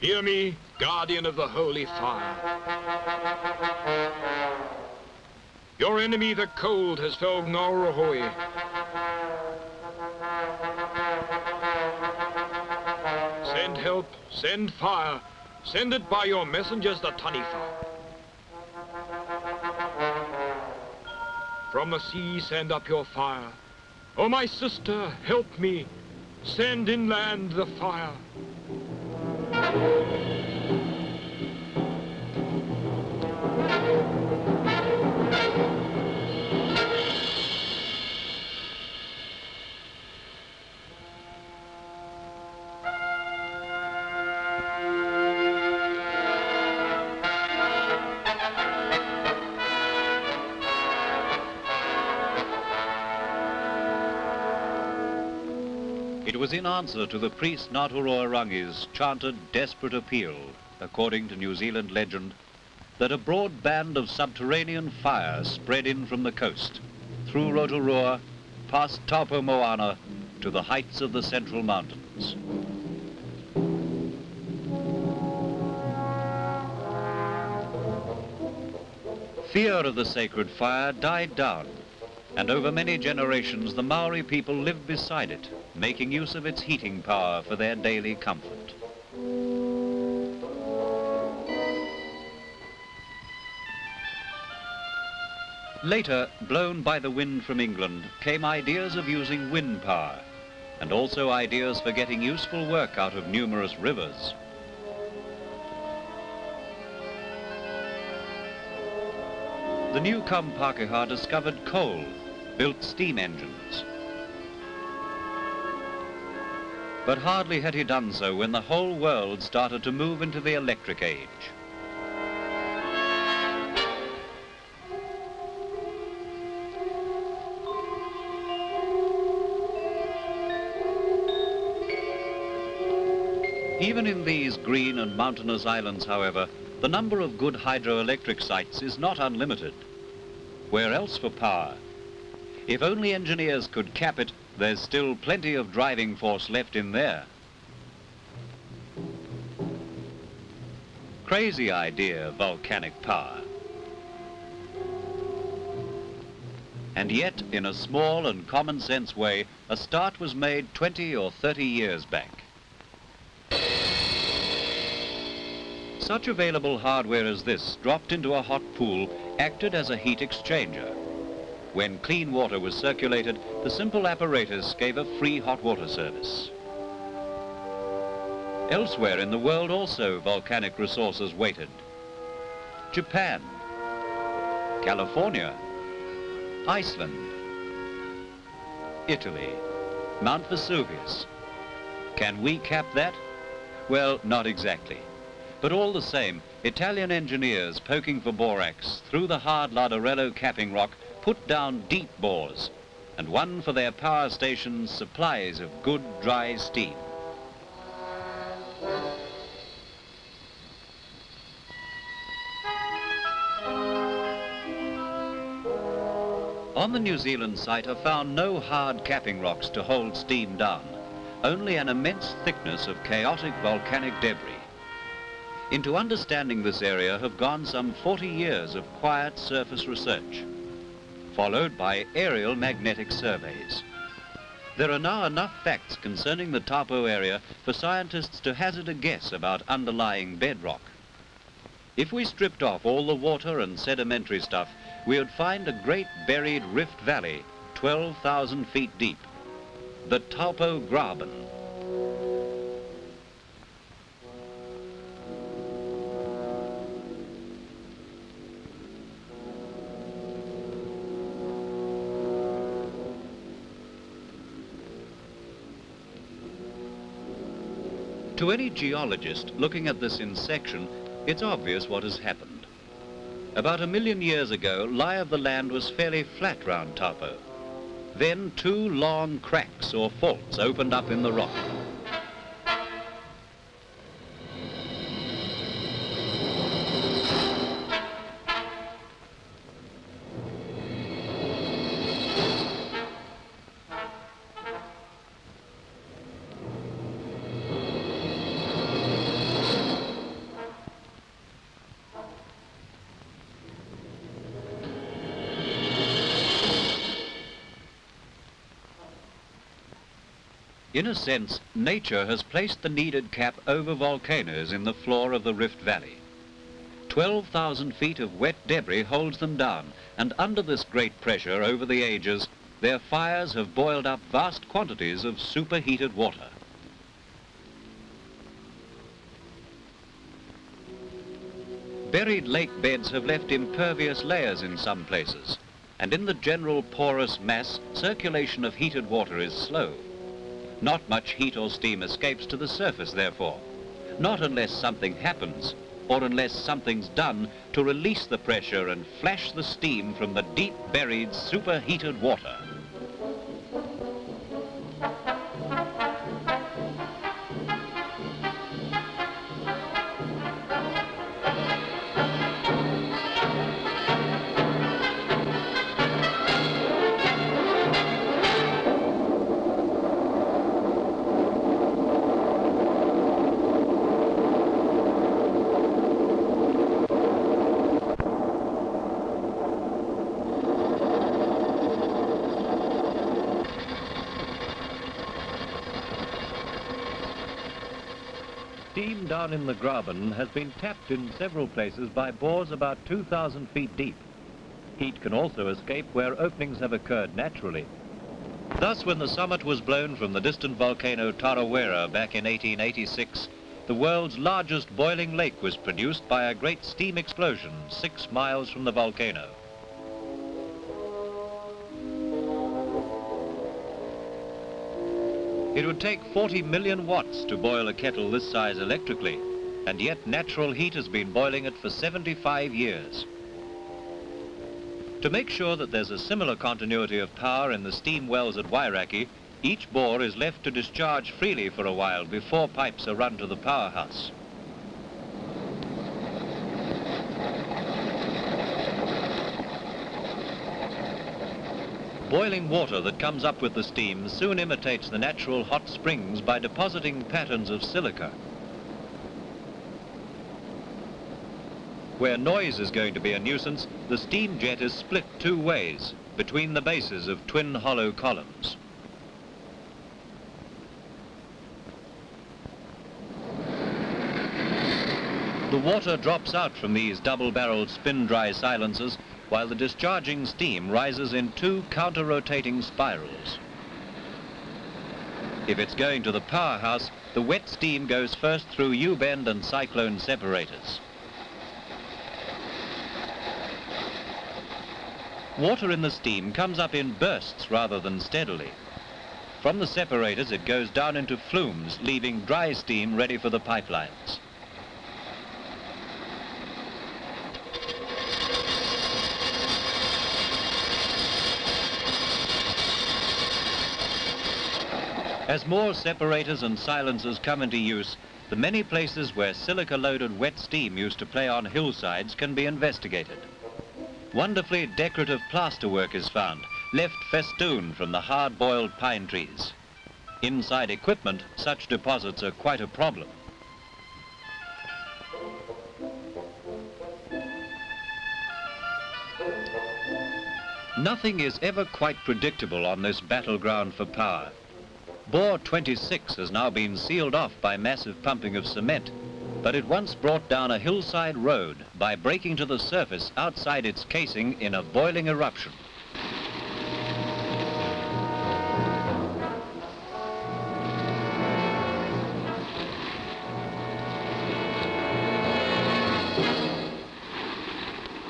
Hear me, guardian of the holy fire. Your enemy, the cold, has felled Ngauruhoe. Send help, send fire. Send it by your messengers, the Taniwha. From the sea send up your fire. Oh, my sister, help me. Send inland the fire. It was in answer to the priest Ngāpuroa chanted desperate appeal, according to New Zealand legend, that a broad band of subterranean fire spread in from the coast, through Rotorua, past Taupo Moana, to the heights of the Central Mountains. Fear of the sacred fire died down and over many generations the Maori people lived beside it, making use of its heating power for their daily comfort. Later, blown by the wind from England, came ideas of using wind power, and also ideas for getting useful work out of numerous rivers. The new come Pākehā discovered coal built steam engines. But hardly had he done so when the whole world started to move into the electric age. Even in these green and mountainous islands, however, the number of good hydroelectric sites is not unlimited. Where else for power, if only engineers could cap it, there's still plenty of driving force left in there. Crazy idea, volcanic power. And yet, in a small and common sense way, a start was made 20 or 30 years back. Such available hardware as this, dropped into a hot pool, acted as a heat exchanger. When clean water was circulated, the simple apparatus gave a free hot water service. Elsewhere in the world also volcanic resources waited. Japan, California, Iceland, Italy, Mount Vesuvius. Can we cap that? Well, not exactly. But all the same, Italian engineers poking for borax through the hard Larderello capping rock put down deep bores and won for their power stations supplies of good dry steam. On the New Zealand site are found no hard capping rocks to hold steam down, only an immense thickness of chaotic volcanic debris. Into understanding this area have gone some 40 years of quiet surface research followed by aerial magnetic surveys. There are now enough facts concerning the Taupo area for scientists to hazard a guess about underlying bedrock. If we stripped off all the water and sedimentary stuff, we would find a great buried rift valley, 12,000 feet deep, the Taupo Graben. To any geologist looking at this in section, it's obvious what has happened. About a million years ago, lie of the land was fairly flat round Taupo. Then two long cracks or faults opened up in the rock. In a sense, nature has placed the needed cap over volcanoes in the floor of the Rift Valley. 12,000 feet of wet debris holds them down, and under this great pressure over the ages, their fires have boiled up vast quantities of superheated water. Buried lake beds have left impervious layers in some places, and in the general porous mass, circulation of heated water is slow. Not much heat or steam escapes to the surface, therefore. Not unless something happens, or unless something's done to release the pressure and flash the steam from the deep buried superheated water. Steam down in the Graben has been tapped in several places by bores about 2,000 feet deep. Heat can also escape where openings have occurred naturally. Thus, when the summit was blown from the distant volcano Tarawera back in 1886, the world's largest boiling lake was produced by a great steam explosion six miles from the volcano. It would take 40 million watts to boil a kettle this size electrically, and yet natural heat has been boiling it for 75 years. To make sure that there's a similar continuity of power in the steam wells at Wairakei, each bore is left to discharge freely for a while before pipes are run to the powerhouse. Boiling water that comes up with the steam soon imitates the natural hot springs by depositing patterns of silica. Where noise is going to be a nuisance, the steam jet is split two ways, between the bases of twin hollow columns. The water drops out from these double-barreled spin-dry silencers while the discharging steam rises in two counter-rotating spirals. If it's going to the powerhouse, the wet steam goes first through U-bend and cyclone separators. Water in the steam comes up in bursts rather than steadily. From the separators it goes down into flumes, leaving dry steam ready for the pipelines. As more separators and silencers come into use, the many places where silica-loaded wet steam used to play on hillsides can be investigated. Wonderfully decorative plasterwork is found, left festooned from the hard-boiled pine trees. Inside equipment, such deposits are quite a problem. Nothing is ever quite predictable on this battleground for power. Bore 26 has now been sealed off by massive pumping of cement, but it once brought down a hillside road by breaking to the surface outside its casing in a boiling eruption.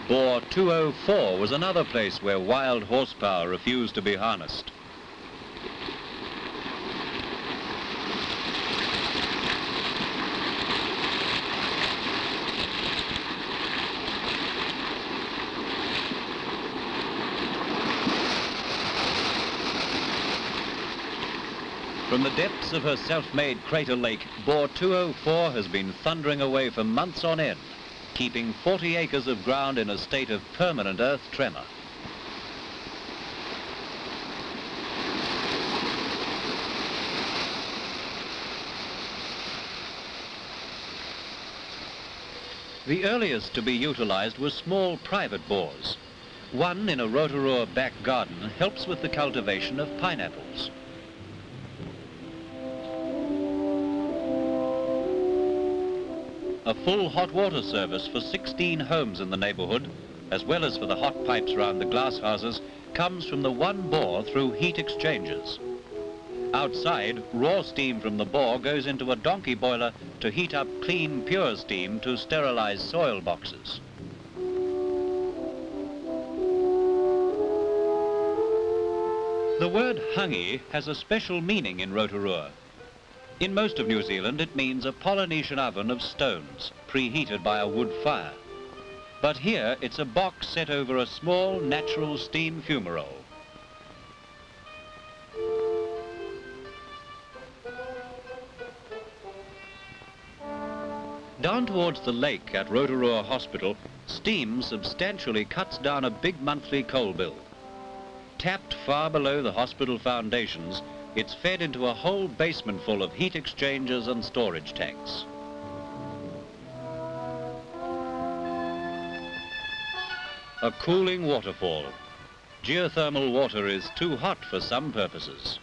Bore 204 was another place where wild horsepower refused to be harnessed. From the depths of her self-made crater lake, bore 204 has been thundering away for months on end, keeping 40 acres of ground in a state of permanent earth tremor. The earliest to be utilized were small private bores. One in a Rotorua back garden helps with the cultivation of pineapples. A full hot water service for 16 homes in the neighbourhood, as well as for the hot pipes round the glass houses, comes from the one bore through heat exchangers. Outside, raw steam from the bore goes into a donkey boiler to heat up clean, pure steam to sterilise soil boxes. The word hangi has a special meaning in Rotorua. In most of New Zealand, it means a Polynesian oven of stones, preheated by a wood fire. But here, it's a box set over a small, natural steam fumarole. Down towards the lake at Rotorua Hospital, steam substantially cuts down a big monthly coal bill. Tapped far below the hospital foundations, it's fed into a whole basement full of heat exchangers and storage tanks. A cooling waterfall. Geothermal water is too hot for some purposes.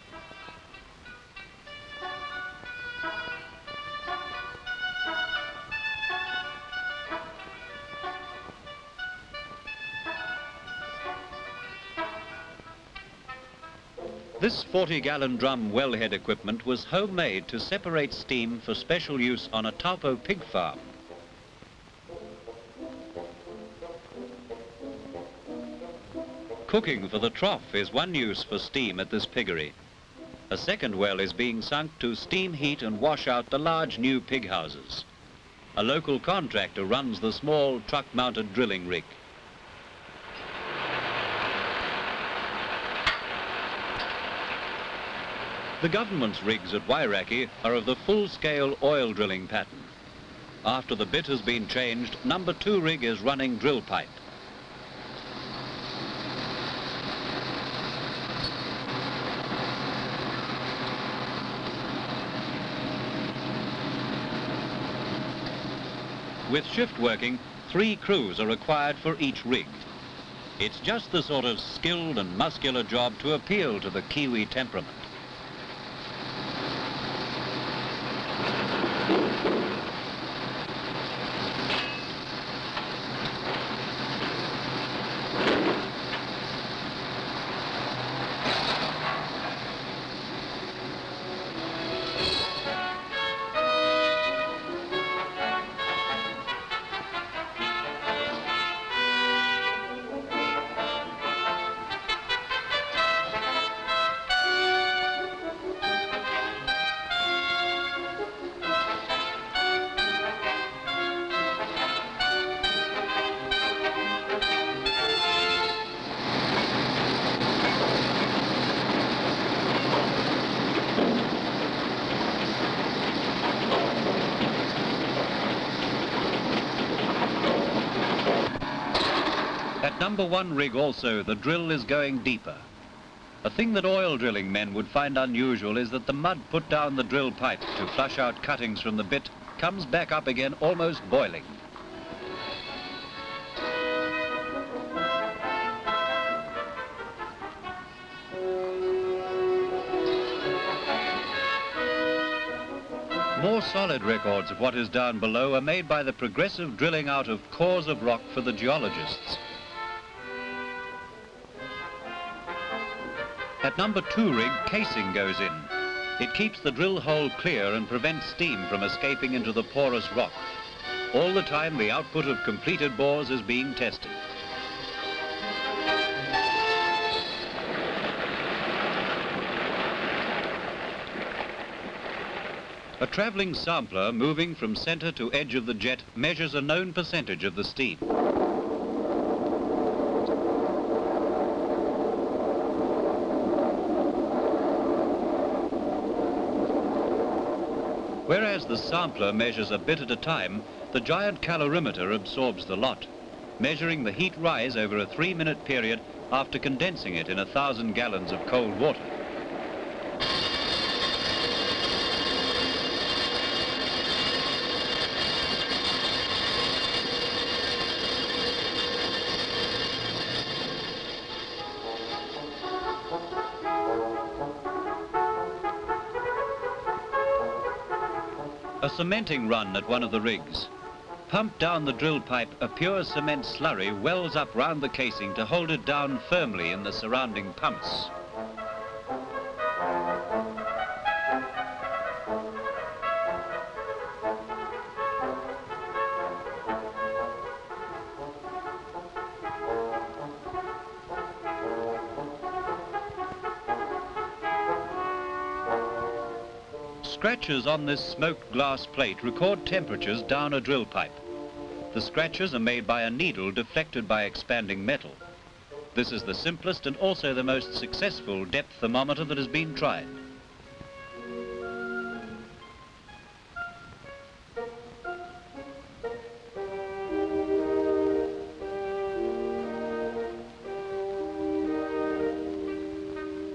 This 40-gallon drum wellhead equipment was homemade to separate steam for special use on a Taupo pig farm. Cooking for the trough is one use for steam at this piggery. A second well is being sunk to steam heat and wash out the large new pig houses. A local contractor runs the small truck-mounted drilling rig. The government's rigs at Wairakei are of the full-scale oil drilling pattern. After the bit has been changed, number two rig is running drill pipe. With shift working, three crews are required for each rig. It's just the sort of skilled and muscular job to appeal to the Kiwi temperament. Number one rig also, the drill is going deeper. A thing that oil drilling men would find unusual is that the mud put down the drill pipe to flush out cuttings from the bit comes back up again almost boiling. More solid records of what is down below are made by the progressive drilling out of cores of rock for the geologists. Number two rig, casing goes in. It keeps the drill hole clear and prevents steam from escaping into the porous rock. All the time, the output of completed bores is being tested. A travelling sampler moving from centre to edge of the jet measures a known percentage of the steam. The sampler measures a bit at a time, the giant calorimeter absorbs the lot, measuring the heat rise over a three-minute period after condensing it in a thousand gallons of cold water. A cementing run at one of the rigs. Pumped down the drill pipe, a pure cement slurry wells up round the casing to hold it down firmly in the surrounding pumice. Scratches on this smoked glass plate record temperatures down a drill pipe. The scratches are made by a needle deflected by expanding metal. This is the simplest and also the most successful depth thermometer that has been tried.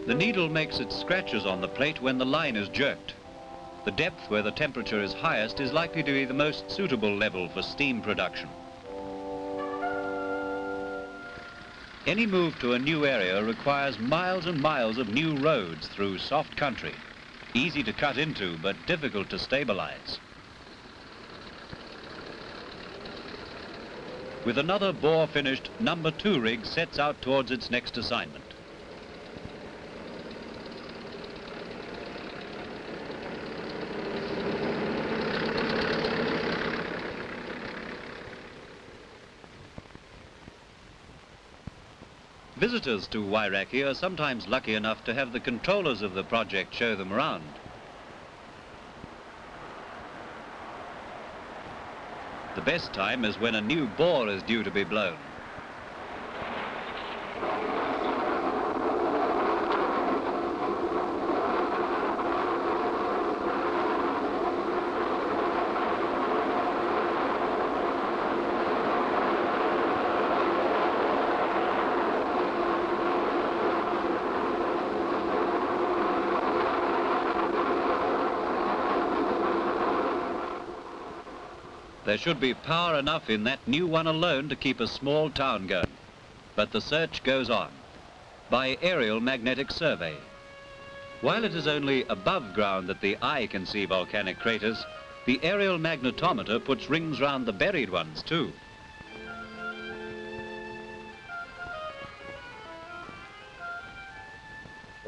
The needle makes its scratches on the plate when the line is jerked. The depth where the temperature is highest is likely to be the most suitable level for steam production. Any move to a new area requires miles and miles of new roads through soft country, easy to cut into but difficult to stabilize. With another bore finished, number two rig sets out towards its next assignment. Visitors to Wairakei are sometimes lucky enough to have the controllers of the project show them around. The best time is when a new bore is due to be blown. There should be power enough in that new one alone to keep a small town going. But the search goes on by aerial magnetic survey. While it is only above ground that the eye can see volcanic craters, the aerial magnetometer puts rings round the buried ones too.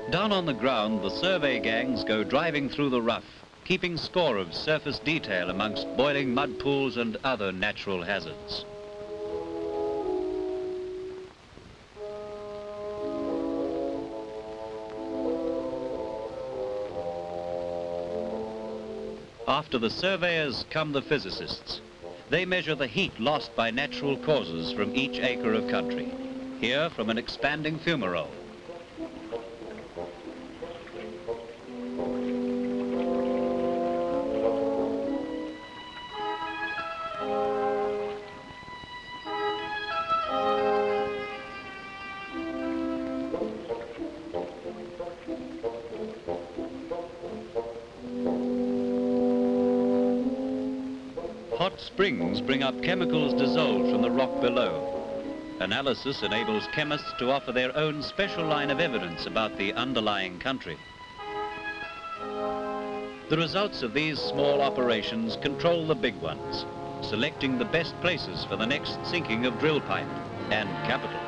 Down on the ground, the survey gangs go driving through the rough keeping score of surface detail amongst boiling mud pools and other natural hazards. After the surveyors come the physicists. They measure the heat lost by natural causes from each acre of country. Here from an expanding fumarole. Hot springs bring up chemicals dissolved from the rock below. Analysis enables chemists to offer their own special line of evidence about the underlying country. The results of these small operations control the big ones, selecting the best places for the next sinking of drill pipe and capital.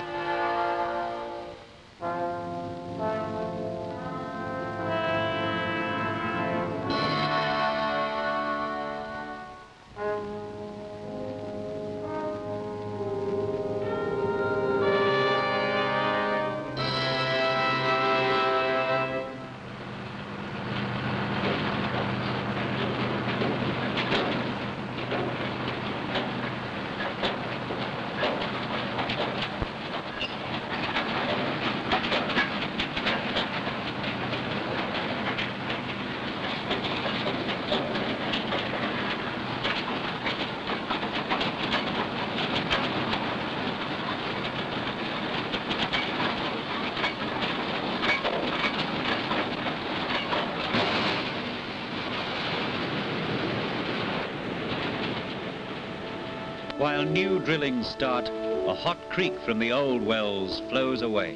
New drillings start, a hot creek from the old wells flows away.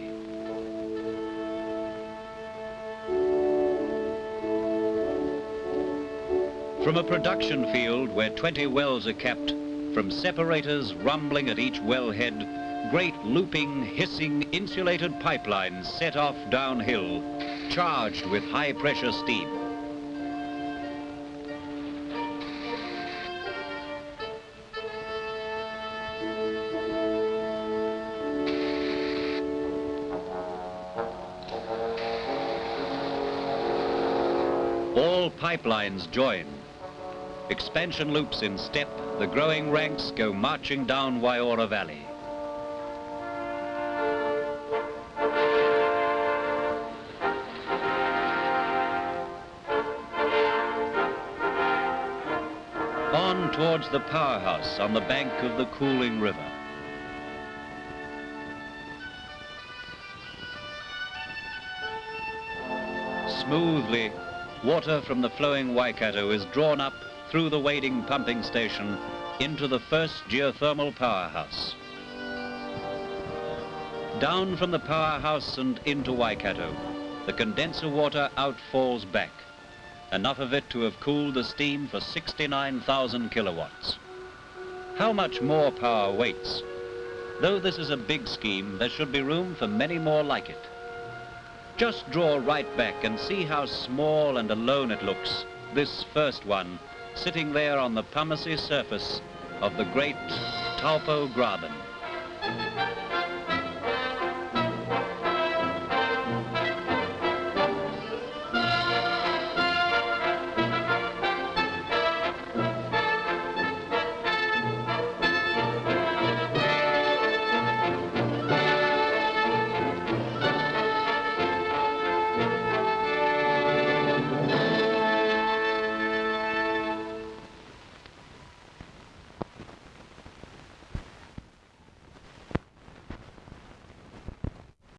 From a production field where 20 wells are kept, From separators rumbling at each wellhead, great looping, hissing, insulated pipelines set off downhill, charged with high-pressure steam. Pipelines join. Expansion loops in step, the growing ranks go marching down Waiora Valley. On towards the powerhouse on the bank of the cooling river. Smoothly, water from the flowing Waikato is drawn up through the wading pumping station into the first geothermal powerhouse. Down from the powerhouse and into Waikato, the condenser water outfalls back, enough of it to have cooled the steam for 69,000 kilowatts. How much more power waits? Though this is a big scheme, there should be room for many more like it. Just draw right back and see how small and alone it looks, this first one, sitting there on the pumicy surface of the great Taupo Graben.